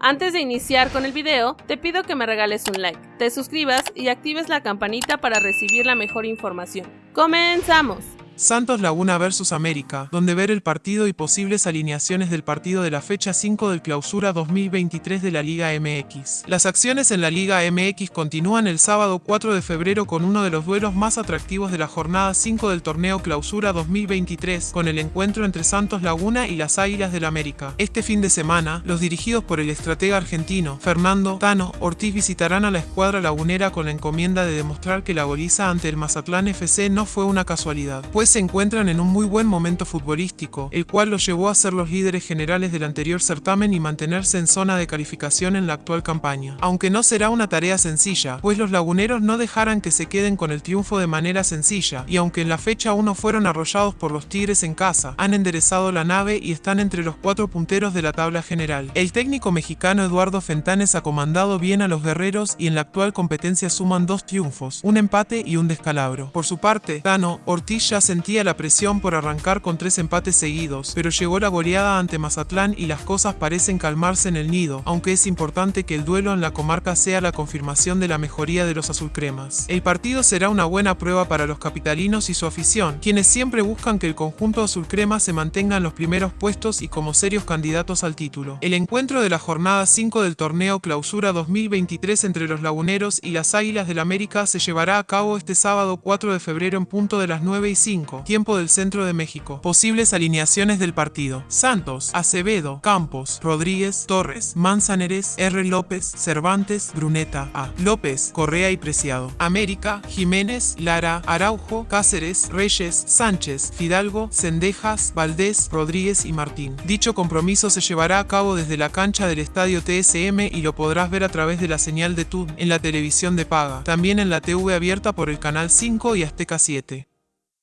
Antes de iniciar con el video, te pido que me regales un like, te suscribas y actives la campanita para recibir la mejor información. ¡Comenzamos! Santos Laguna vs América, donde ver el partido y posibles alineaciones del partido de la fecha 5 del clausura 2023 de la Liga MX. Las acciones en la Liga MX continúan el sábado 4 de febrero con uno de los duelos más atractivos de la jornada 5 del torneo clausura 2023, con el encuentro entre Santos Laguna y las Águilas del América. Este fin de semana, los dirigidos por el estratega argentino, Fernando Tano Ortiz visitarán a la escuadra lagunera con la encomienda de demostrar que la goliza ante el Mazatlán FC no fue una casualidad, pues se encuentran en un muy buen momento futbolístico, el cual los llevó a ser los líderes generales del anterior certamen y mantenerse en zona de calificación en la actual campaña. Aunque no será una tarea sencilla, pues los laguneros no dejarán que se queden con el triunfo de manera sencilla, y aunque en la fecha 1 fueron arrollados por los Tigres en casa, han enderezado la nave y están entre los cuatro punteros de la tabla general. El técnico mexicano Eduardo Fentanes ha comandado bien a los guerreros y en la actual competencia suman dos triunfos, un empate y un descalabro. Por su parte, Tano Ortiz ya se sentía la presión por arrancar con tres empates seguidos, pero llegó la goleada ante Mazatlán y las cosas parecen calmarse en el nido, aunque es importante que el duelo en la comarca sea la confirmación de la mejoría de los azulcremas. El partido será una buena prueba para los capitalinos y su afición, quienes siempre buscan que el conjunto azulcrema se mantenga en los primeros puestos y como serios candidatos al título. El encuentro de la jornada 5 del torneo Clausura 2023 entre los laguneros y las Águilas del América se llevará a cabo este sábado 4 de febrero en punto de las 9 y 5 tiempo del centro de México. Posibles alineaciones del partido. Santos, Acevedo, Campos, Rodríguez, Torres, Manzaneres, R. López, Cervantes, Bruneta, A. López, Correa y Preciado. América, Jiménez, Lara, Araujo, Cáceres, Reyes, Sánchez, Fidalgo, Cendejas, Valdés, Rodríguez y Martín. Dicho compromiso se llevará a cabo desde la cancha del estadio TSM y lo podrás ver a través de la señal de TUD en la televisión de paga, también en la TV abierta por el canal 5 y Azteca 7.